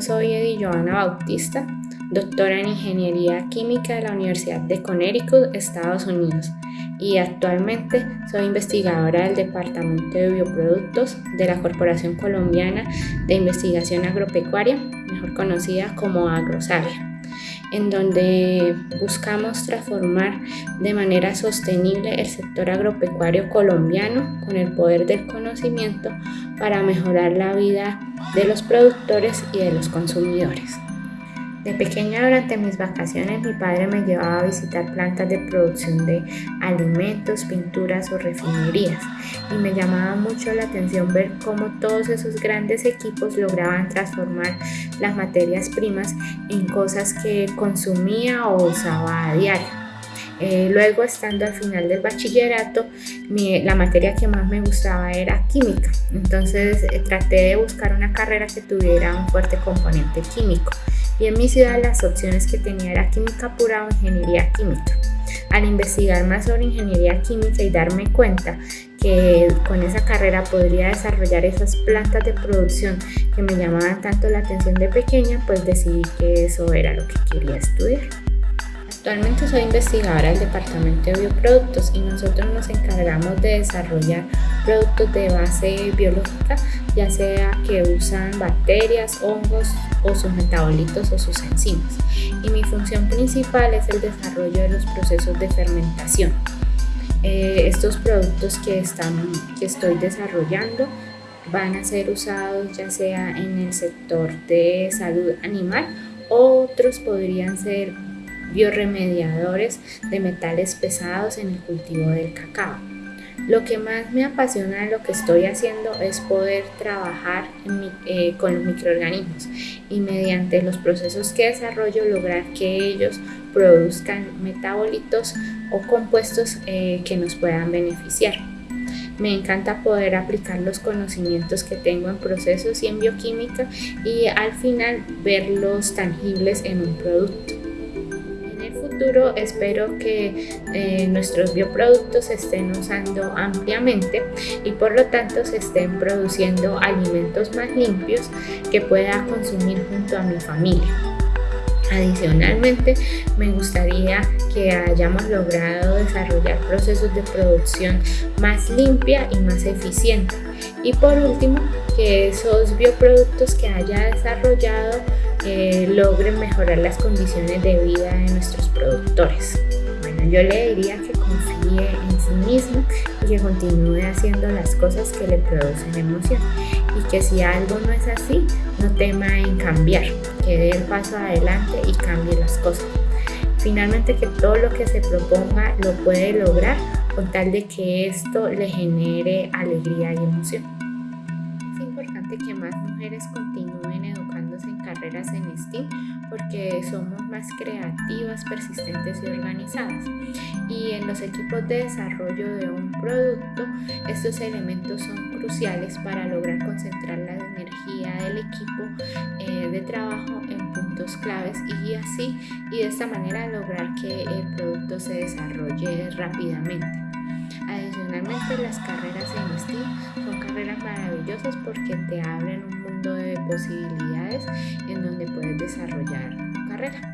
soy Eddie Joana Bautista, doctora en Ingeniería Química de la Universidad de Connecticut, Estados Unidos, y actualmente soy investigadora del Departamento de Bioproductos de la Corporación Colombiana de Investigación Agropecuaria, mejor conocida como Agrosavia en donde buscamos transformar de manera sostenible el sector agropecuario colombiano con el poder del conocimiento para mejorar la vida de los productores y de los consumidores. De pequeña durante mis vacaciones mi padre me llevaba a visitar plantas de producción de alimentos, pinturas o refinerías y me llamaba mucho la atención ver cómo todos esos grandes equipos lograban transformar las materias primas en cosas que consumía o usaba a diario. Eh, luego, estando al final del bachillerato, la materia que más me gustaba era química. Entonces, eh, traté de buscar una carrera que tuviera un fuerte componente químico y en mi ciudad las opciones que tenía era química pura o ingeniería química. Al investigar más sobre ingeniería química y darme cuenta que con esa carrera podría desarrollar esas plantas de producción que me llamaban tanto la atención de pequeña, pues decidí que eso era lo que quería estudiar. Actualmente soy investigadora del Departamento de Bioproductos y nosotros nos encargamos de desarrollar productos de base biológica, ya sea que usan bacterias, hongos o sus metabolitos o sus enzimas. Y mi función principal es el desarrollo de los procesos de fermentación. Eh, estos productos que, están, que estoy desarrollando van a ser usados ya sea en el sector de salud animal, otros podrían ser bioremediadores de metales pesados en el cultivo del cacao. Lo que más me apasiona de lo que estoy haciendo es poder trabajar eh, con los microorganismos y mediante los procesos que desarrollo lograr que ellos produzcan metabolitos o compuestos eh, que nos puedan beneficiar. Me encanta poder aplicar los conocimientos que tengo en procesos y en bioquímica y al final verlos tangibles en un producto espero que eh, nuestros bioproductos se estén usando ampliamente y por lo tanto se estén produciendo alimentos más limpios que pueda consumir junto a mi familia. Adicionalmente, me gustaría que hayamos logrado desarrollar procesos de producción más limpia y más eficiente. Y por último, que esos bioproductos que haya desarrollado eh, logren mejorar las condiciones de vida de nuestros productores. Bueno, yo le diría que confíe en sí mismo y que continúe haciendo las cosas que le producen emoción y que si algo no es así, no tema en cambiar, que dé el paso adelante y cambie las cosas. Finalmente que todo lo que se proponga lo puede lograr con tal de que esto le genere alegría y emoción. Es importante que más mujeres en carreras en STEAM porque somos más creativas, persistentes y organizadas. Y en los equipos de desarrollo de un producto, estos elementos son cruciales para lograr concentrar la energía del equipo eh, de trabajo en puntos claves y así y de esta manera lograr que el producto se desarrolle rápidamente. Adicionalmente las carreras en STEAM son carreras maravillosas porque te abren un de posibilidades en donde puedes desarrollar tu carrera.